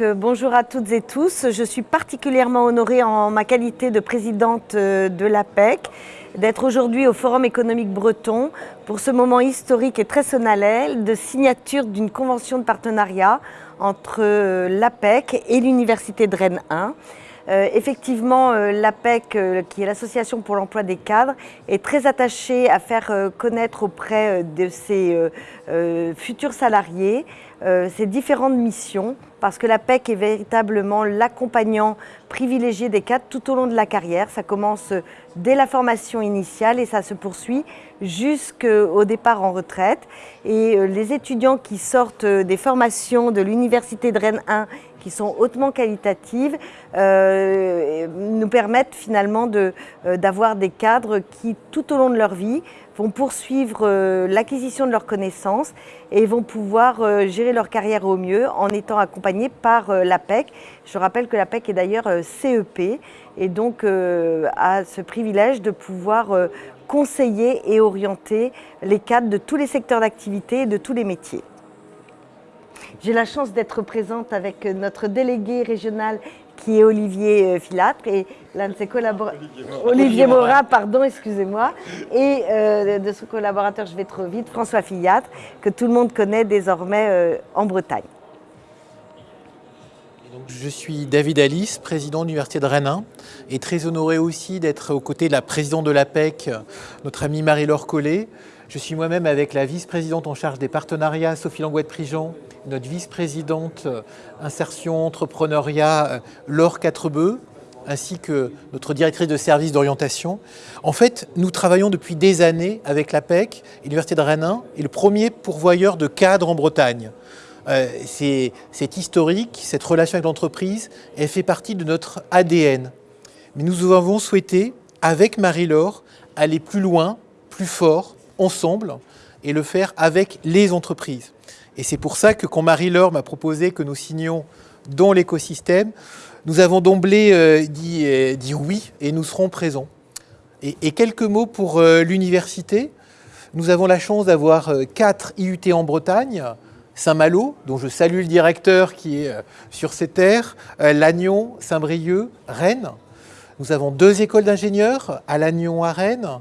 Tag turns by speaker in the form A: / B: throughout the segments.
A: Euh, bonjour à toutes et tous. Je suis particulièrement honorée en ma qualité de présidente euh, de l'APEC d'être aujourd'hui au Forum économique breton pour ce moment historique et très solennel de signature d'une convention de partenariat entre euh, l'APEC et l'Université de Rennes 1. Euh, effectivement, euh, l'APEC, euh, qui est l'Association pour l'emploi des cadres, est très attachée à faire connaître auprès de ses futurs salariés ses différentes missions, parce que l'APEC est véritablement l'accompagnant privilégié des cadres tout au long de la carrière. Ça commence dès la formation initiale et ça se poursuit jusqu'au départ en retraite. Et les étudiants qui sortent des formations de l'Université de Rennes 1 qui sont hautement qualitatives, euh, nous permettent finalement euh, d'avoir des cadres qui, tout au long de leur vie, vont poursuivre euh, l'acquisition de leurs connaissances et vont pouvoir gérer leur carrière au mieux en étant accompagnés par l'APEC. Je rappelle que l'APEC est d'ailleurs CEP et donc a ce privilège de pouvoir conseiller et orienter les cadres de tous les secteurs d'activité et de tous les métiers. J'ai la chance d'être présente avec notre délégué régional qui est Olivier euh, Filatre et l'un de ses collaborateurs, Olivier Morat, pardon, excusez-moi, et euh, de son collaborateur, je vais trop vite, François Filatre, que tout le monde connaît désormais euh, en Bretagne.
B: je suis David Alice, président de l'Université de Rennes 1, et très honoré aussi d'être aux côtés de la présidente de l'APEC, notre amie Marie-Laure Collet. Je suis moi-même avec la vice-présidente en charge des partenariats, Sophie Langouette-Prigent, notre vice-présidente euh, insertion, entrepreneuriat, euh, Laure Quatrebeu, ainsi que notre directrice de service d'orientation. En fait, nous travaillons depuis des années avec l'APEC, l'Université de Rennes 1, et le premier pourvoyeur de cadres en Bretagne. Euh, c'est historique, cette relation avec l'entreprise, elle fait partie de notre ADN. Mais nous avons souhaité, avec Marie-Laure, aller plus loin, plus fort, ensemble, et le faire avec les entreprises. Et c'est pour ça que quand Marie-Laure m'a proposé que nous signions dans l'écosystème, nous avons d'emblée euh, euh, dit, oui et nous serons présents. Et, quelques mots pour euh, l'université. Nous avons la chance d'avoir quatre IUT en Bretagne, Saint-Malo, dont je salue le directeur qui est sur ces terres, Lannion, Saint-Brieuc, Rennes. Nous avons deux écoles d'ingénieurs, à Lannion, à Rennes.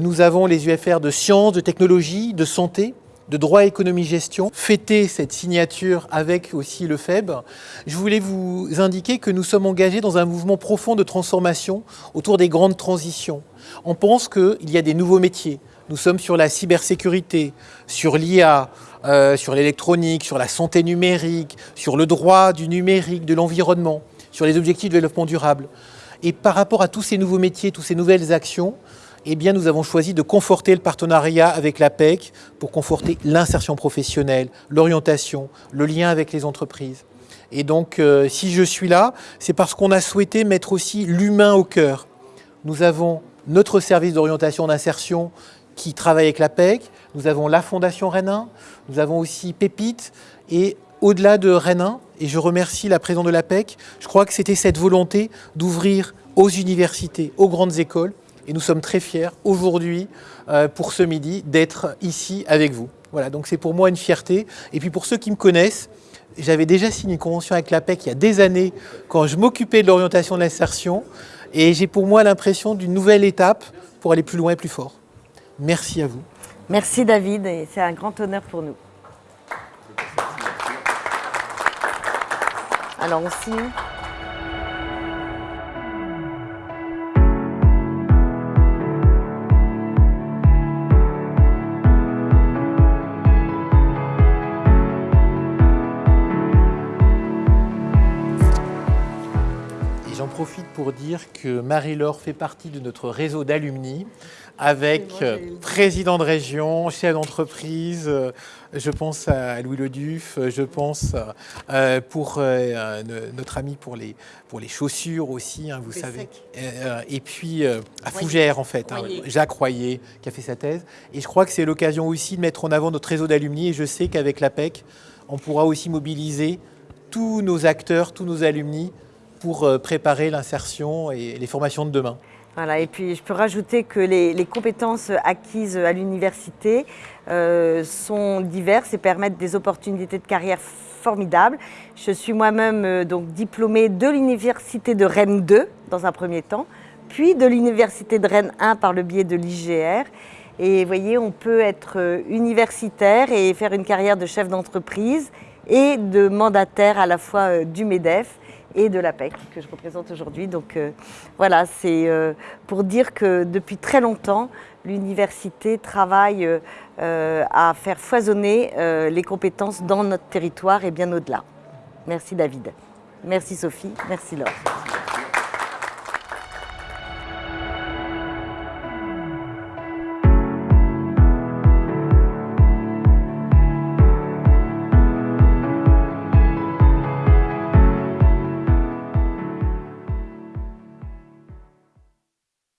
B: Nous avons les UFR de sciences, de technologie, de santé, de droit, économie, gestion, fêter cette signature avec aussi le FEB, je voulais vous indiquer que nous sommes engagés dans un mouvement profond de transformation autour des grandes transitions. On pense qu'il y a des nouveaux métiers. Nous sommes sur la cybersécurité, sur l'IA, euh, sur l'électronique, sur la santé numérique, sur le droit du numérique, de l'environnement, sur les objectifs de développement durable. Et par rapport à tous ces nouveaux métiers, toutes ces nouvelles actions, eh nous avons choisi de conforter le partenariat avec l'APEC pour conforter l'insertion professionnelle, l'orientation, le lien avec les entreprises. Et donc, euh, si je suis là, c'est parce qu'on a souhaité mettre aussi l'humain au cœur. Nous avons notre service d'orientation d'insertion qui travaille avec l'APEC, nous avons la Fondation Rennes nous avons aussi Pépite, et au-delà de Rennes et je remercie la présidente de l'APEC, je crois que c'était cette volonté d'ouvrir aux universités, aux grandes écoles, et nous sommes très fiers aujourd'hui, euh, pour ce midi, d'être ici avec vous. Voilà, donc c'est pour moi une fierté. Et puis pour ceux qui me connaissent, j'avais déjà signé une convention avec l'APEC il y a des années, quand je m'occupais de l'orientation de l'insertion. Et j'ai pour moi l'impression d'une nouvelle étape pour aller plus loin et plus fort. Merci à vous.
A: Merci David, et c'est un grand honneur pour nous. Alors on signe.
B: Profite pour dire que Marie-Laure fait partie de notre réseau d'alumni avec euh, président de région, chef d'entreprise, euh, je pense à Louis Leduf, je pense euh, pour notre ami pour les, pour les chaussures aussi, hein, vous savez. et puis à Fougères en fait, hein, Jacques Royer qui a fait sa thèse. Et je crois que c'est l'occasion aussi de mettre en avant notre réseau d'alumni et je sais qu'avec l'APEC, on pourra aussi mobiliser tous nos acteurs, tous nos alumni pour euh, préparer l'insertion et les formations de demain.
A: Voilà, et puis je peux rajouter que les, compétences acquises à l'université euh, sont diverses et permettent des opportunités de carrière formidables. Je suis moi-même euh, donc diplômée de l'université de Rennes 2 dans un premier temps, puis de l'université de Rennes 1 par le biais de l'IGR. Et vous voyez, on peut être universitaire et faire une carrière de chef d'entreprise et de mandataire à la fois du MEDEF et de l'APEC que je représente aujourd'hui. Donc euh, voilà, c'est euh, pour dire que depuis très longtemps, l'université travaille euh, à faire foisonner les compétences dans notre territoire et bien au-delà. Merci David. Merci Sophie. Merci Laure.